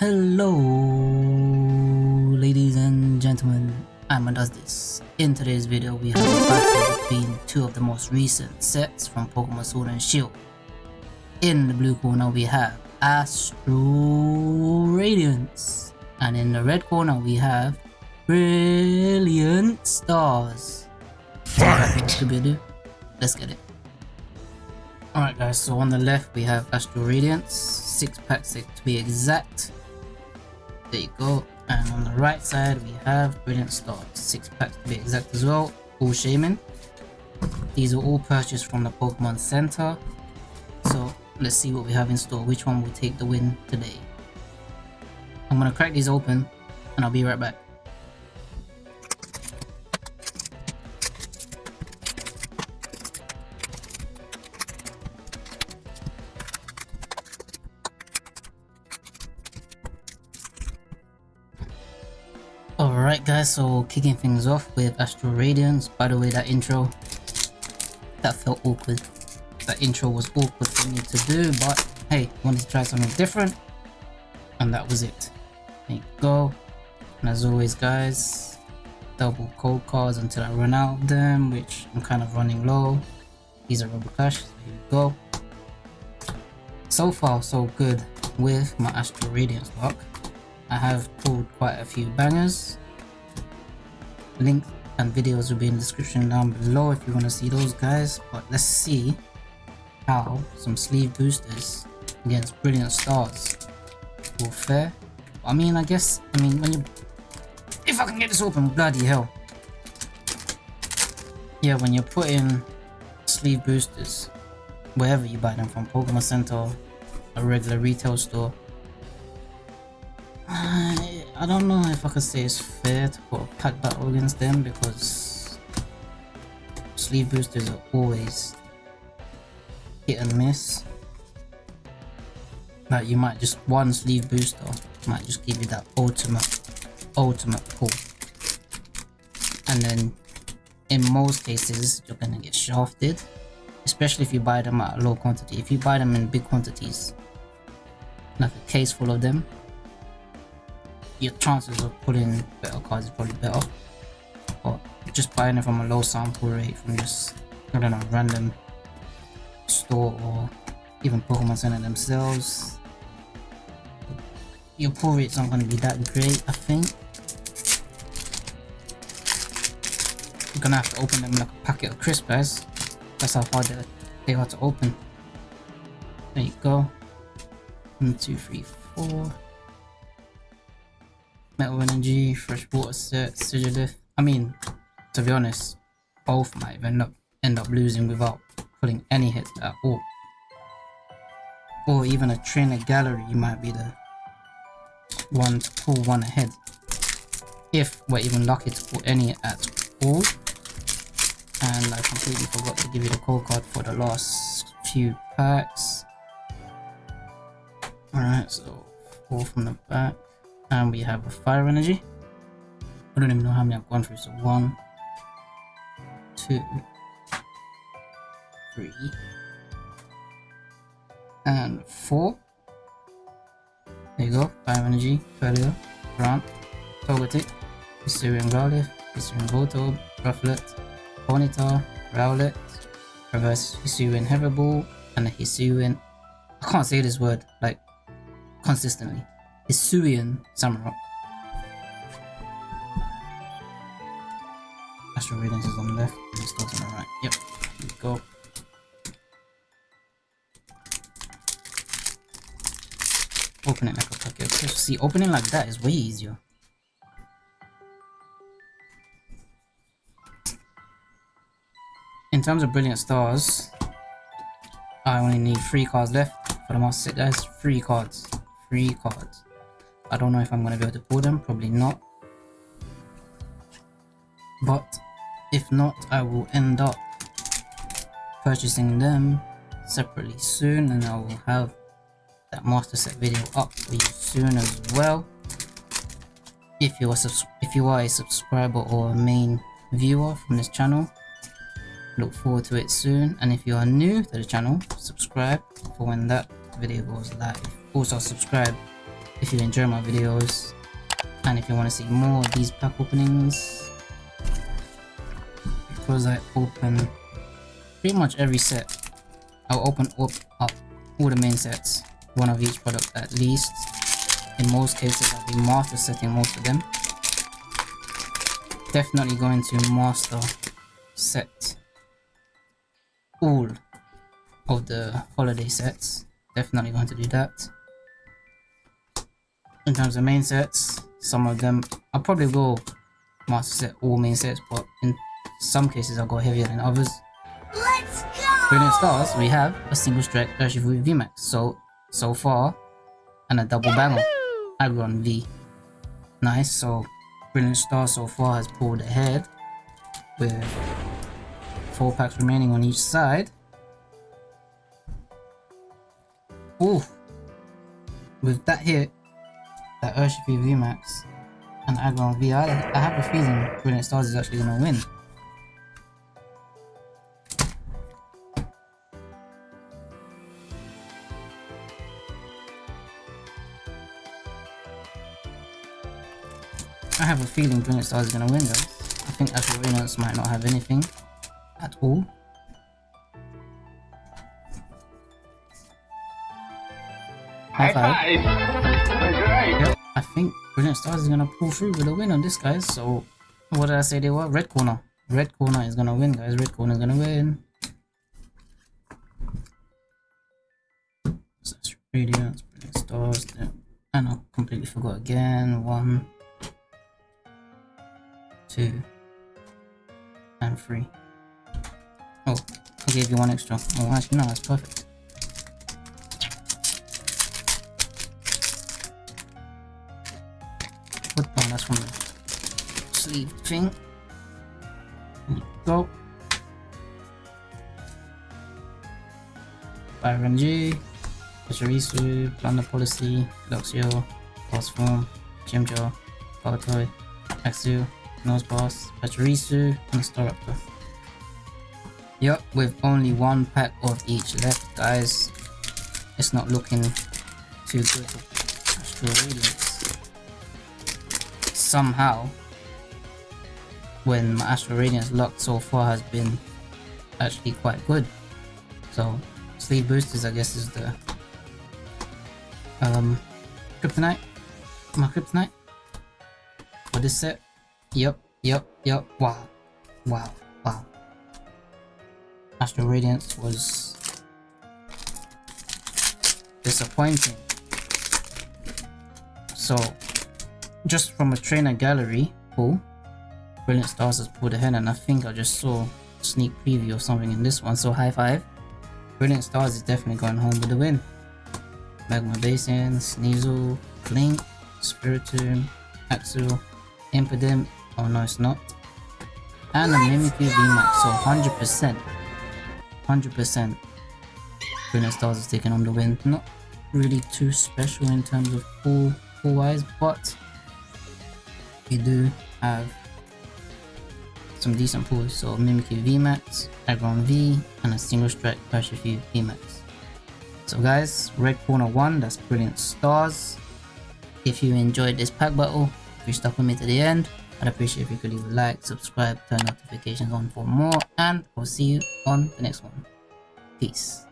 Hello, ladies and gentlemen, I'm this. In today's video, we have a battle between two of the most recent sets from Pokemon Sword and Shield. In the blue corner, we have Astral Radiance, and in the red corner, we have Brilliant Stars. Fight! Let's get it. Alright guys, so on the left we have Astral Radiance, 6 packs to be exact. There you go. And on the right side we have Brilliant Stars, 6 packs to be exact as well, all Shaman. These are all purchased from the Pokemon Center. So let's see what we have in store, which one will take the win today. I'm gonna crack these open and I'll be right back. Alright guys, so kicking things off with Astral Radiance. By the way, that intro, that felt awkward. That intro was awkward for me to do, but hey, wanted to try something different. And that was it. There you go. And as always guys, double code cards until I run out of them, which I'm kind of running low. These are Rubber Cash, so here go. So far so good with my Astral Radiance luck. I have pulled quite a few bangers. Link and videos will be in the description down below if you want to see those guys. But let's see how some sleeve boosters against Brilliant Stars will fare. I mean, I guess, I mean, when you... If I can get this open, bloody hell. Yeah, when you're putting sleeve boosters, wherever you buy them from, Pokemon Center, a regular retail store, I, don't know if I could say it's fair to put a pack battle against them because sleeve boosters are always hit and miss. Like you might just one sleeve booster might just give you that ultimate ultimate pull. And then in most cases you're gonna get shafted. Especially if you buy them at a low quantity. If you buy them in big quantities, like a case full of them, your chances of pulling better cards is probably better. But just buying it from a low sample rate from just, I don't know, random store or even Pokemon Center themselves, your pull rates aren't going to be that great, I think. You're gonna have to open them like a packet of crisps. That's how hard they are to open. There you go. One, two, three, four. Energy, Freshwater Set, Sigilyph. I mean, to be honest, both might end up, end up losing without putting any hits at all. Or even a trainer gallery might be the one to pull one ahead. If we're even lucky to pull any at all. And I completely forgot to give you the code card for the last few packs. Alright, so four from the back and we have a fire energy. I don't even know how many i've gone through so one two three and four. There you go fire energy Failure, Grant, Togetic, Hisuian Growlithe, Hisuian Voltorb, Rufflet, Ponyta, Rowlet, Reverse Hisuian Heather and a Hisuian I can't say this word like consistently Hisuian Samurott. Astral Radiance is on the left, and Stars on the right. Yep, go. Open it like a packet. See, opening like that is way easier. In terms of Brilliant Stars, I only need three cards left for the Master Set guys. Three cards. Three cards. I don't know if I'm going to be able to pull them, probably not. But if not, I will end up purchasing them separately soon and I will have that master set video up for you soon as well. If you are if you are a subscriber or a main viewer from this channel, look forward to it soon. And if you are new to the channel, subscribe for when that video goes live. Also subscribe if you enjoy my videos and if you want to see more of these pack openings because I open pretty much every set I'll open up, up all the main sets one of each product at least. In most cases I'll be master setting most of them. Definitely going to master set all of the holiday sets. Definitely going to do that in terms of main sets some of them I'll probably will master set all main sets but in some cases I'll go heavier than others. Let's go! Brilliant stars we have a single strike Urshifu VMAX. So so far and a double banger. Aggron V. Nice so Brilliant Star so far has pulled ahead with four packs remaining on each side. Ooh, with that hit, that Urshifu VMAX and Aggron V, I, I have a feeling Brilliant Stars is actually going to win. I have a feeling Brilliant Stars is going to win though. I think Radiance might not have anything at all. High five. I think Brilliant Stars is to pull through with a win on this guys. So what did I say they were? Red corner. Red corner is to win guys. Red corner is to win. Radiance, Brilliant Stars. And I completely forgot again. One two, and three. Oh, I gave you one extra. Oh, actually, no, that's perfect. That's from the sleeve thing. Go. Byron G, Pachirisu, Plunder Policy, Luxio, Boss Form, Jimjo, Baltoy, Axew, Nose Boss, Pachirisu, and Staraptor. Yup, with only one pack of each left, guys. It's not looking too good. Somehow, when my Astral Radiance luck so far has been actually quite good. So, sleeve boosters I guess is the um kryptonite. My kryptonite for this set. Yep, yep, yep. Wow. Wow. Wow. Astral Radiance was disappointing. So, just from a trainer gallery pull, Brilliant Stars has pulled ahead and I think I just saw sneak preview of something in this one, so high five. Brilliant Stars is definitely going home with the win. Magma Basin, Sneasel, Klink, Spiritomb, Axew, Impidimp, oh no it's not, and a Mimikyu VMAX, so 100%, 100% Brilliant Stars is taking on the win. Not really too special in terms of pull, pull wise, but we do have some decent pulls. So Mimikyu VMAX, Aggron V, and a single strike Urshifu VMAX. So guys, red corner 1, that's Brilliant Stars. If you enjoyed this pack battle, if you stuck with me to the end, I'd appreciate if you could leave a like, subscribe, turn notifications on for more, and I'll see you on the next one. Peace.